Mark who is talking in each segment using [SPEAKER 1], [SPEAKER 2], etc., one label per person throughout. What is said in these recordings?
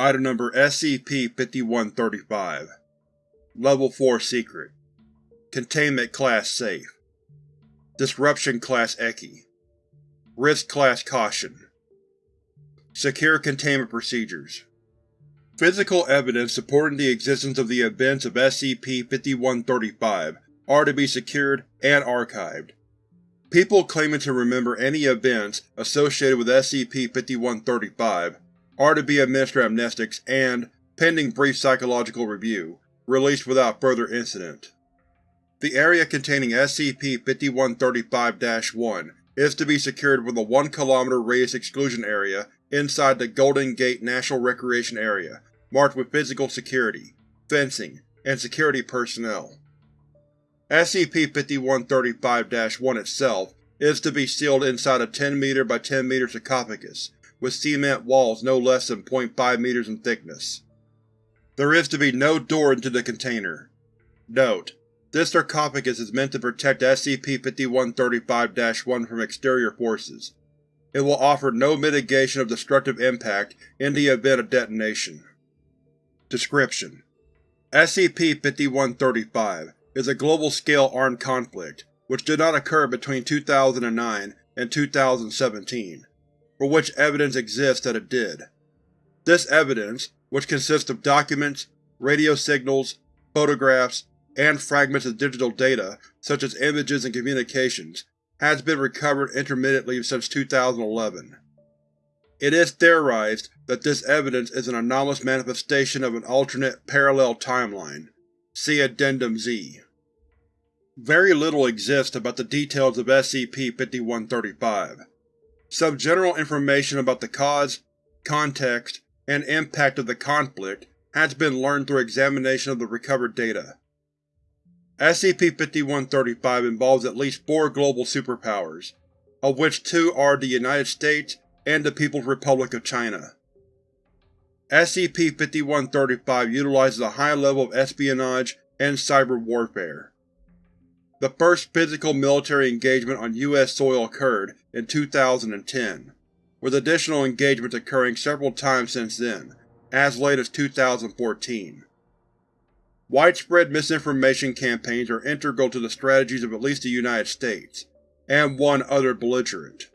[SPEAKER 1] Item Number SCP-5135 Level 4 Secret. Containment Class Safe. Disruption Class Ekhi Risk Class Caution. Secure Containment Procedures. Physical evidence supporting the existence of the events of SCP-5135 are to be secured and archived. People claiming to remember any events associated with SCP-5135 are to be administered amnestics and, pending brief psychological review, released without further incident. The area containing SCP-5135-1 is to be secured with a 1 km radius exclusion area inside the Golden Gate National Recreation Area, marked with physical security, fencing, and security personnel. SCP-5135-1 itself is to be sealed inside a 10 m by 10 m sarcophagus, with cement walls no less than 0.5 meters in thickness. There is to be no door into the container. Note: This sarcophagus is meant to protect SCP-5135-1 from exterior forces. It will offer no mitigation of destructive impact in the event of detonation. Description: SCP-5135 is a global-scale armed conflict which did not occur between 2009 and 2017, for which evidence exists that it did. This evidence, which consists of documents, radio signals, photographs, and fragments of digital data such as images and communications, has been recovered intermittently since 2011. It is theorized that this evidence is an anomalous manifestation of an alternate, parallel timeline, See Addendum Z. Very little exists about the details of SCP-5135. Some general information about the cause, context, and impact of the conflict has been learned through examination of the recovered data. SCP-5135 involves at least four global superpowers, of which two are the United States and the People's Republic of China. SCP-5135 utilizes a high level of espionage and cyber warfare. The first physical military engagement on U.S. soil occurred in 2010, with additional engagements occurring several times since then, as late as 2014. Widespread misinformation campaigns are integral to the strategies of at least the United States, and one other belligerent.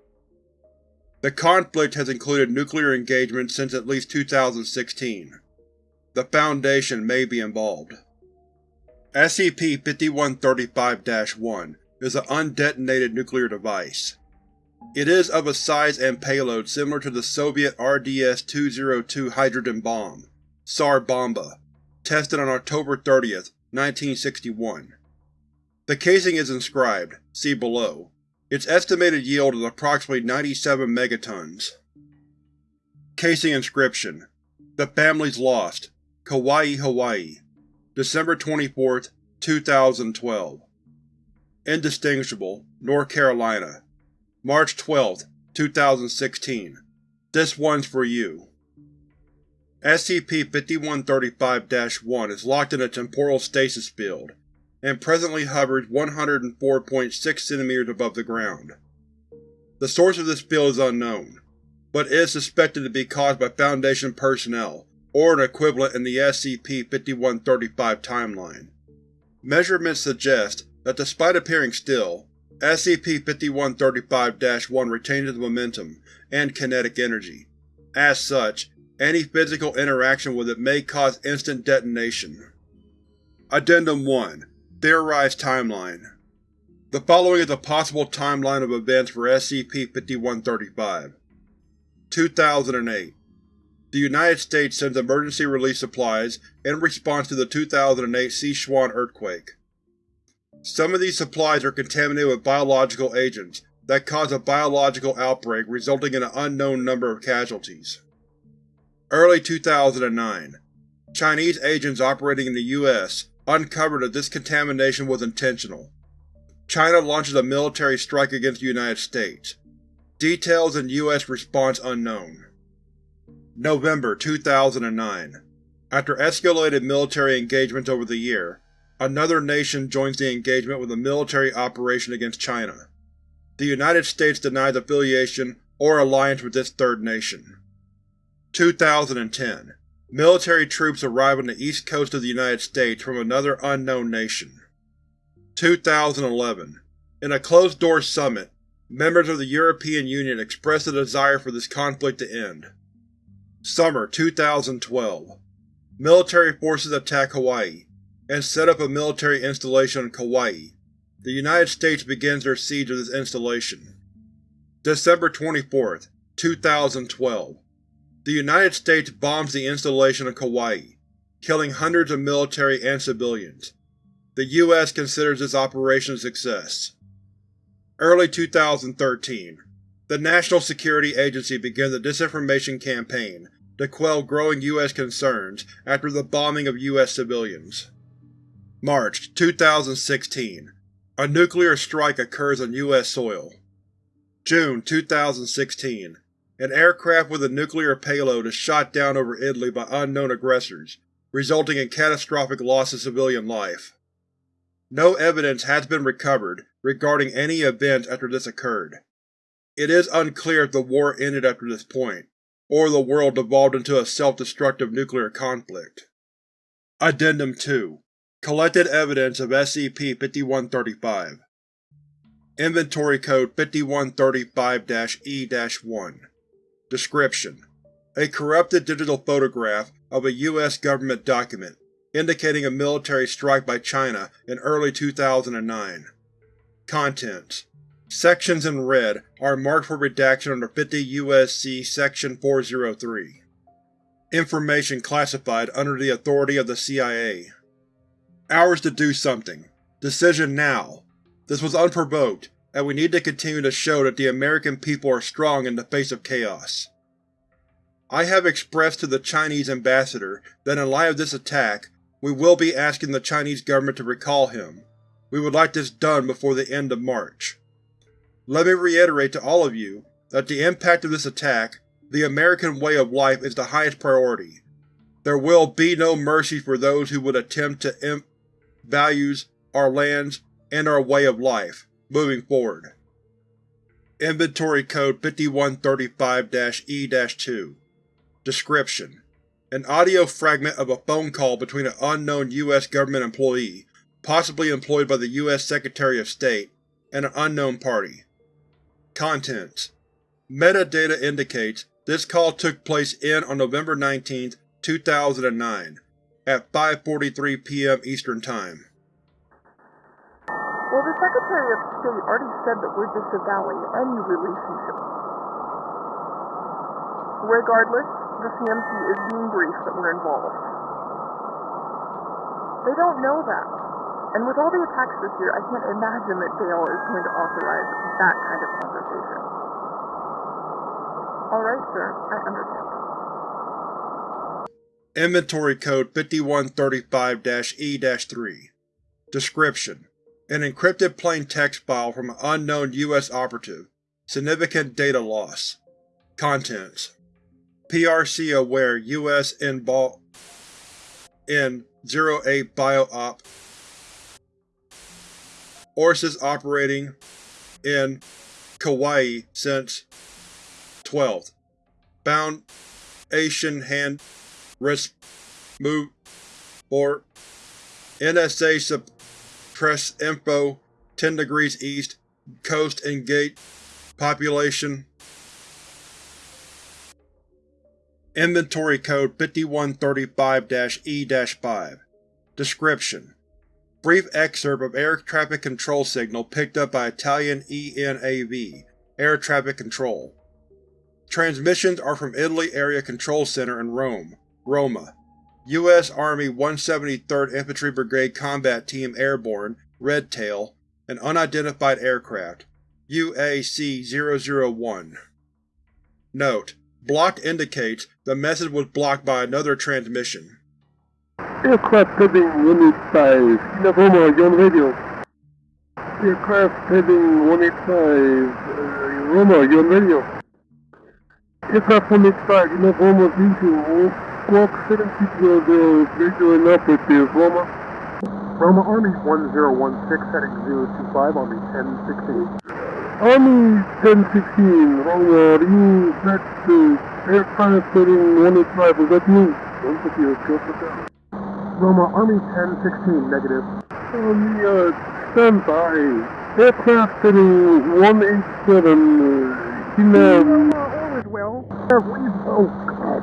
[SPEAKER 1] The conflict has included nuclear engagement since at least 2016. The Foundation may be involved. SCP-5135-1 is an undetonated nuclear device. It is of a size and payload similar to the Soviet RDS-202 hydrogen bomb, Tsar Bomba, tested on October 30, 1961. The casing is inscribed, see below, its estimated yield is approximately 97 megatons. Casing Inscription: The Family's Lost, Kauai, Hawaii, December 24, 2012 Indistinguishable, North Carolina, March 12, 2016 This one's for you. SCP-5135-1 is locked in a temporal stasis field and presently hovers 104.6 cm above the ground. The source of this field is unknown, but is suspected to be caused by Foundation personnel or an equivalent in the SCP-5135 timeline. Measurements suggest that despite appearing still, SCP-5135-1 retains its momentum and kinetic energy. As such, any physical interaction with it may cause instant detonation. Addendum 1 Theorized Timeline The following is a possible timeline of events for SCP-5135. 2008 The United States sends emergency relief supplies in response to the 2008 Sichuan earthquake. Some of these supplies are contaminated with biological agents that cause a biological outbreak resulting in an unknown number of casualties. Early 2009 Chinese agents operating in the U.S uncovered that this contamination was intentional. China launches a military strike against the United States. Details and U.S. response unknown. November 2009 After escalated military engagements over the year, another nation joins the engagement with a military operation against China. The United States denies affiliation or alliance with this third nation. 2010 military troops arrive on the east coast of the United States from another unknown nation. 2011. In a closed-door summit, members of the European Union expressed a desire for this conflict to end. Summer 2012. Military forces attack Hawaii, and set up a military installation on Kauai. The United States begins their siege of this installation. December 24, 2012. The United States bombs the installation on Kauai, killing hundreds of military and civilians. The U.S. considers this operation a success. Early 2013. The National Security Agency begins the disinformation campaign to quell growing U.S. concerns after the bombing of U.S. civilians. March 2016. A nuclear strike occurs on U.S. soil. June 2016. An aircraft with a nuclear payload is shot down over Italy by unknown aggressors, resulting in catastrophic loss of civilian life. No evidence has been recovered regarding any events after this occurred. It is unclear if the war ended after this point, or the world devolved into a self-destructive nuclear conflict. Addendum 2 Collected evidence of SCP-5135 Inventory Code 5135-E-1 Description: A corrupted digital photograph of a U.S. government document indicating a military strike by China in early 2009. Contents: Sections in red are marked for redaction under 50 U.S.C. Section 403. Information classified under the authority of the CIA. Hours to do something. Decision now. This was unprovoked, and we need to continue to show that the American people are strong in the face of chaos. I have expressed to the Chinese ambassador that in light of this attack, we will be asking the Chinese government to recall him. We would like this done before the end of March. Let me reiterate to all of you that the impact of this attack, the American way of life is the highest priority. There will be no mercy for those who would attempt to imp values, our lands, and our way of life, moving forward. Inventory Code 5135-E-2 Description: An audio fragment of a phone call between an unknown U.S. government employee, possibly employed by the U.S. Secretary of State, and an unknown party. Contents: Metadata indicates this call took place in on November 19, 2009, at 5.43 p.m. Eastern Time.
[SPEAKER 2] Well, the Secretary of State already said that we're disavowing any relationship. Regardless, the CMC is being briefed that we're involved. They don't know that. And with all the attacks this year, I can't imagine that Dale is going to authorize that kind of conversation. Alright, sir, I understand.
[SPEAKER 1] Inventory Code 5135-E-3 Description: An encrypted plain text file from an unknown U.S. operative. Significant data loss. Contents: PRC aware U.S. in 08 Bio-Op Orsis operating in Kauai since 12th. Bound Asian Hand Risk Move or NSA Suppress Info 10 degrees east Coast and Gate Population. Inventory Code 5135-E-5 Description: Brief excerpt of air traffic control signal picked up by Italian ENAV Air Traffic Control. Transmissions are from Italy Area Control Center in Rome, Roma. U.S. Army 173rd Infantry Brigade Combat Team Airborne, Red Tail, an unidentified aircraft, UAC-001. Note: Blocked indicates the message was blocked by another transmission.
[SPEAKER 3] Aircraft heading 185, Novoma, you're on radio. Aircraft heading 185, uh, Roma, on radio. Aircraft 185, Novoma, visual, Squawk 7600, visual and operative, Roma.
[SPEAKER 4] Roma Army 1016 heading 025 on the 1016.
[SPEAKER 3] Army 1016, Roma, are you that uh, aircraft heading 185, was that you? Don't your trust down.
[SPEAKER 4] Roma, Army 1016, negative.
[SPEAKER 3] On the, uh, standby. Aircraft heading 187, uh, Hinab.
[SPEAKER 2] all is well.
[SPEAKER 3] Oh, God.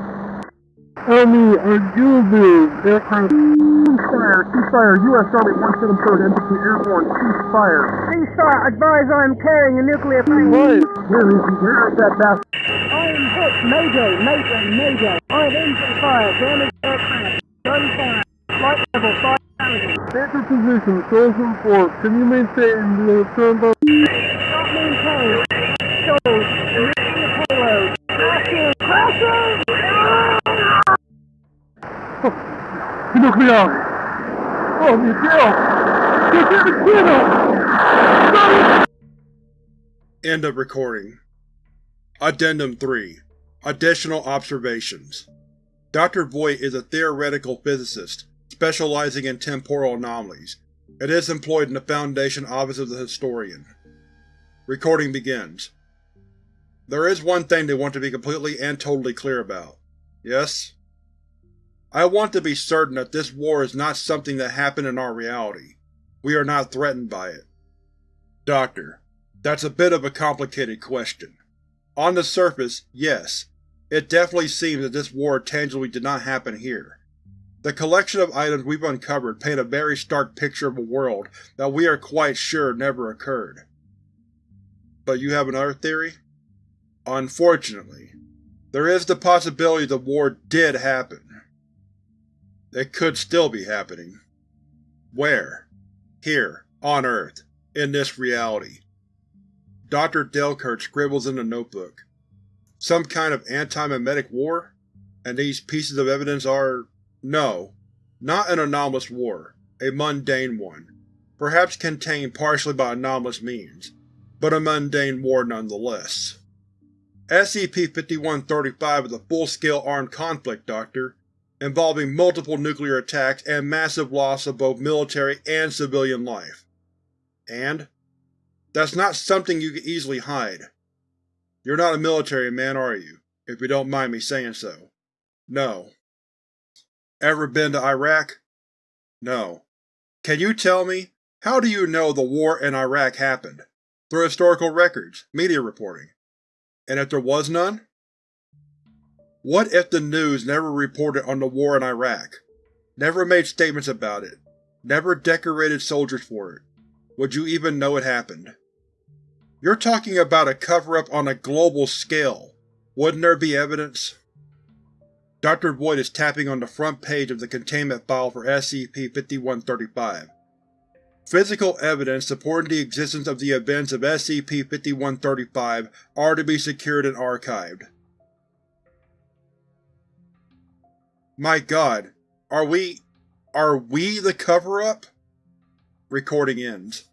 [SPEAKER 3] Army, Argilbiz, aircraft.
[SPEAKER 4] Ceasefire, ceasefire, U.S. Army 173rd Infantry Airborne, ceasefire.
[SPEAKER 2] Ceasefire, advise I'm carrying a nuclear plane.
[SPEAKER 3] Right.
[SPEAKER 4] Where is he? Where is that bastard?
[SPEAKER 2] I am hit. Mayday, mayday, mayday. I have engine fire, damaged aircraft, gunfire, flight level, fire damage.
[SPEAKER 3] Center position, Soldier 4. Can you maintain the turn?
[SPEAKER 2] Not maintained. Shows, missing the payload. Crashing, crashing!
[SPEAKER 3] Nuclear! Oh, the kiddo!
[SPEAKER 1] End of recording. Addendum 3 Additional Observations Dr. Voigt is a theoretical physicist specializing in temporal anomalies, It is employed in the Foundation Office of the Historian. Recording begins. There is one thing they want to be completely and totally clear about. Yes? I want to be certain that this war is not something that happened in our reality. We are not threatened by it. Doctor, that's a bit of a complicated question. On the surface, yes, it definitely seems that this war tangibly did not happen here. The collection of items we've uncovered paint a very stark picture of a world that we are quite sure never occurred. But you have another theory? Unfortunately, there is the possibility the war did happen. It could still be happening. Where? Here, on Earth, in this reality. Dr. Delkert scribbles in a notebook. Some kind of anti-memetic war? And these pieces of evidence are… no, not an anomalous war, a mundane one, perhaps contained partially by anomalous means, but a mundane war nonetheless. SCP-5135 is a full-scale armed conflict, Doctor, involving multiple nuclear attacks and massive loss of both military and civilian life. And? That's not something you can easily hide. You're not a military man, are you, if you don't mind me saying so? No. Ever been to Iraq? No. Can you tell me, how do you know the war in Iraq happened? Through historical records, media reporting. And if there was none? What if the news never reported on the war in Iraq? Never made statements about it? Never decorated soldiers for it? Would you even know it happened? You're talking about a cover-up on a global scale. Wouldn't there be evidence? Dr. Voigt is tapping on the front page of the containment file for SCP-5135. Physical evidence supporting the existence of the events of SCP-5135 are to be secured and archived. My god, are we… are we the cover-up? Recording ends.